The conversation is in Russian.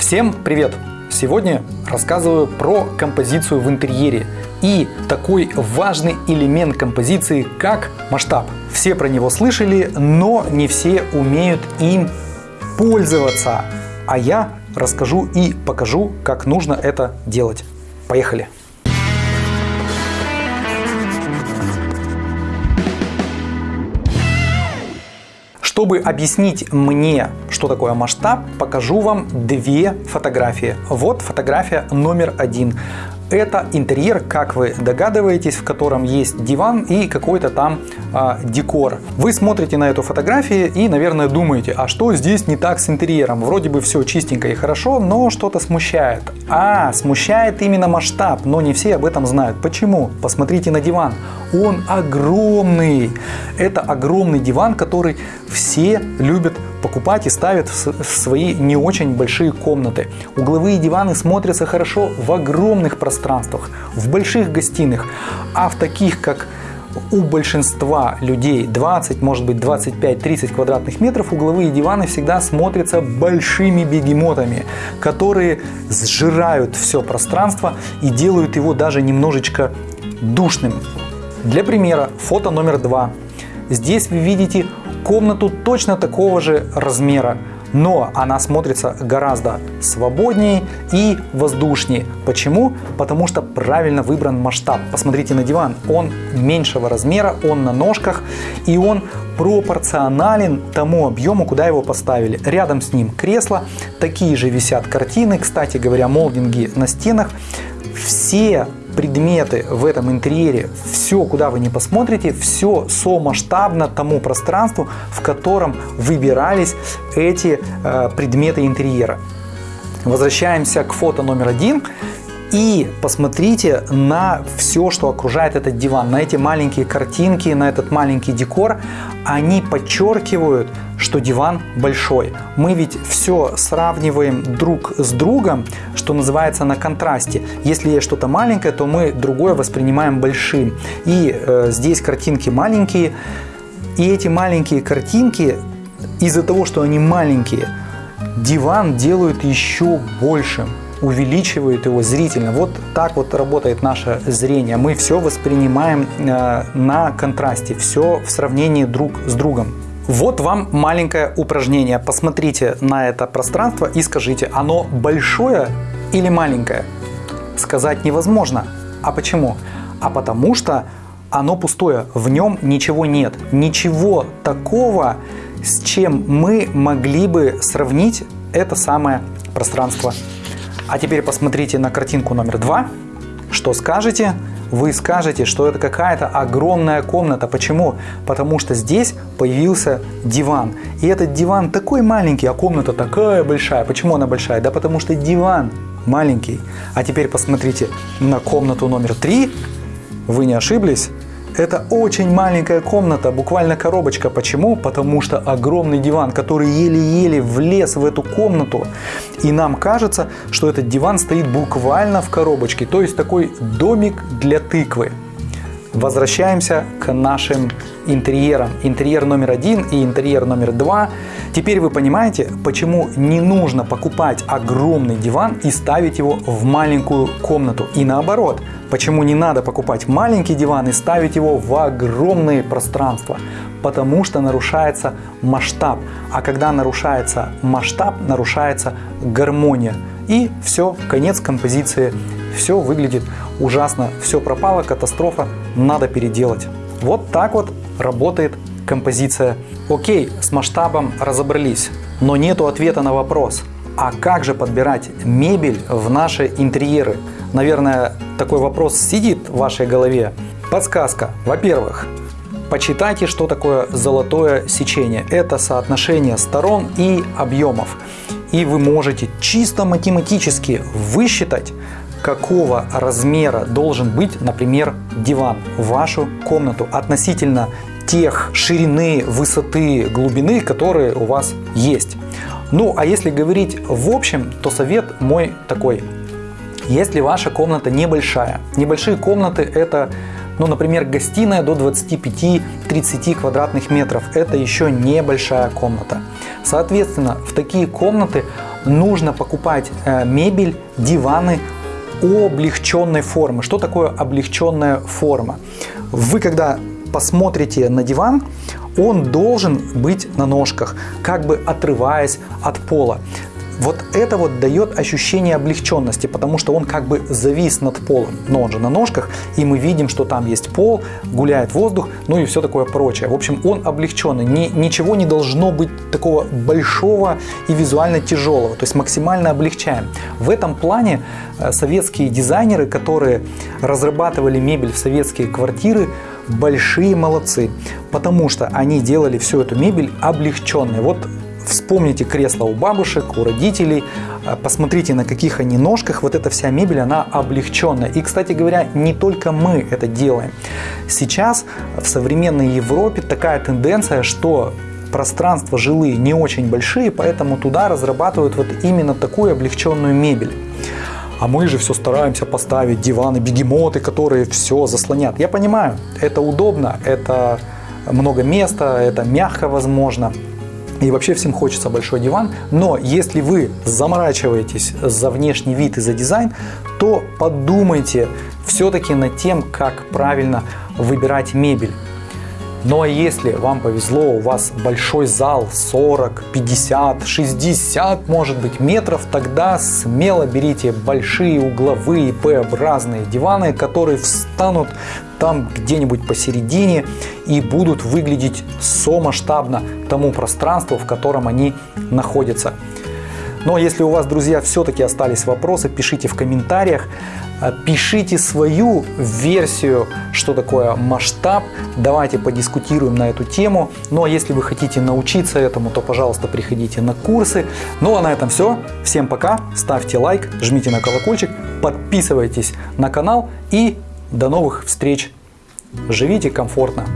Всем привет! Сегодня рассказываю про композицию в интерьере и такой важный элемент композиции, как масштаб. Все про него слышали, но не все умеют им пользоваться. А я расскажу и покажу, как нужно это делать. Поехали! Чтобы объяснить мне, что такое масштаб, покажу вам две фотографии. Вот фотография номер один. Это интерьер, как вы догадываетесь, в котором есть диван и какой-то там а, декор. Вы смотрите на эту фотографию и, наверное, думаете, а что здесь не так с интерьером? Вроде бы все чистенько и хорошо, но что-то смущает. А, смущает именно масштаб, но не все об этом знают. Почему? Посмотрите на диван. Он огромный. Это огромный диван, который все любят покупать и ставят в свои не очень большие комнаты. Угловые диваны смотрятся хорошо в огромных пространствах, в больших гостиных, а в таких, как у большинства людей 20, может быть 25-30 квадратных метров угловые диваны всегда смотрятся большими бегемотами, которые сжирают все пространство и делают его даже немножечко душным. Для примера, фото номер два. Здесь вы видите комнату точно такого же размера, но она смотрится гораздо свободнее и воздушнее. Почему? Потому что правильно выбран масштаб. Посмотрите на диван, он меньшего размера, он на ножках и он пропорционален тому объему, куда его поставили. Рядом с ним кресло, такие же висят картины, кстати говоря, молдинги на стенах. Все предметы в этом интерьере, все, куда вы не посмотрите, все сомасштабно тому пространству, в котором выбирались эти э, предметы интерьера. Возвращаемся к фото номер один. И посмотрите на все, что окружает этот диван, на эти маленькие картинки, на этот маленький декор. Они подчеркивают, что диван большой. Мы ведь все сравниваем друг с другом, что называется на контрасте. Если есть что-то маленькое, то мы другое воспринимаем большим. И э, здесь картинки маленькие. И эти маленькие картинки, из-за того, что они маленькие, диван делают еще большим увеличивает его зрительно. Вот так вот работает наше зрение. Мы все воспринимаем э, на контрасте, все в сравнении друг с другом. Вот вам маленькое упражнение. Посмотрите на это пространство и скажите, оно большое или маленькое? Сказать невозможно. А почему? А потому что оно пустое, в нем ничего нет. Ничего такого, с чем мы могли бы сравнить это самое пространство а теперь посмотрите на картинку номер два. Что скажете? Вы скажете, что это какая-то огромная комната. Почему? Потому что здесь появился диван. И этот диван такой маленький, а комната такая большая. Почему она большая? Да потому что диван маленький. А теперь посмотрите на комнату номер три. Вы не ошиблись? Это очень маленькая комната, буквально коробочка. Почему? Потому что огромный диван, который еле-еле влез в эту комнату. И нам кажется, что этот диван стоит буквально в коробочке. То есть такой домик для тыквы. Возвращаемся к нашим интерьерам. Интерьер номер один и интерьер номер два. Теперь вы понимаете, почему не нужно покупать огромный диван и ставить его в маленькую комнату. И наоборот, почему не надо покупать маленький диван и ставить его в огромные пространства. Потому что нарушается масштаб. А когда нарушается масштаб, нарушается гармония. И все, конец композиции. Все выглядит ужасно, все пропало, катастрофа, надо переделать. Вот так вот работает композиция. Окей, с масштабом разобрались, но нету ответа на вопрос, а как же подбирать мебель в наши интерьеры? Наверное, такой вопрос сидит в вашей голове. Подсказка. Во-первых, почитайте, что такое золотое сечение. Это соотношение сторон и объемов. И вы можете чисто математически высчитать, какого размера должен быть, например, диван в вашу комнату относительно тех ширины, высоты, глубины, которые у вас есть. Ну, а если говорить в общем, то совет мой такой. Если ваша комната небольшая, небольшие комнаты это, ну, например, гостиная до 25-30 квадратных метров, это еще небольшая комната. Соответственно, в такие комнаты нужно покупать э, мебель, диваны облегченной формы. Что такое облегченная форма? Вы когда посмотрите на диван, он должен быть на ножках, как бы отрываясь от пола. Вот это вот дает ощущение облегченности, потому что он как бы завис над полом, но он же на ножках, и мы видим, что там есть пол, гуляет воздух, ну и все такое прочее. В общем, он облегченный, Ни, ничего не должно быть такого большого и визуально тяжелого, то есть максимально облегчаем. В этом плане э, советские дизайнеры, которые разрабатывали мебель в советские квартиры, большие молодцы, потому что они делали всю эту мебель облегченной. Вот Вспомните кресло у бабушек, у родителей, а, посмотрите на каких они ножках, вот эта вся мебель, она облегченная. И, кстати говоря, не только мы это делаем. Сейчас в современной Европе такая тенденция, что пространства жилые не очень большие, поэтому туда разрабатывают вот именно такую облегченную мебель. А мы же все стараемся поставить диваны, бегемоты, которые все заслонят. Я понимаю, это удобно, это много места, это мягко возможно. И вообще всем хочется большой диван, но если вы заморачиваетесь за внешний вид и за дизайн, то подумайте все-таки над тем, как правильно выбирать мебель. Ну а если вам повезло, у вас большой зал 40, 50, 60 может быть метров, тогда смело берите большие угловые П-образные диваны, которые встанут там где-нибудь посередине и будут выглядеть со-масштабно тому пространству, в котором они находятся. Но если у вас, друзья, все-таки остались вопросы, пишите в комментариях. А, пишите свою версию, что такое масштаб. Давайте подискутируем на эту тему. Ну а если вы хотите научиться этому, то, пожалуйста, приходите на курсы. Ну а на этом все. Всем пока. Ставьте лайк, жмите на колокольчик, подписывайтесь на канал и до новых встреч. Живите комфортно.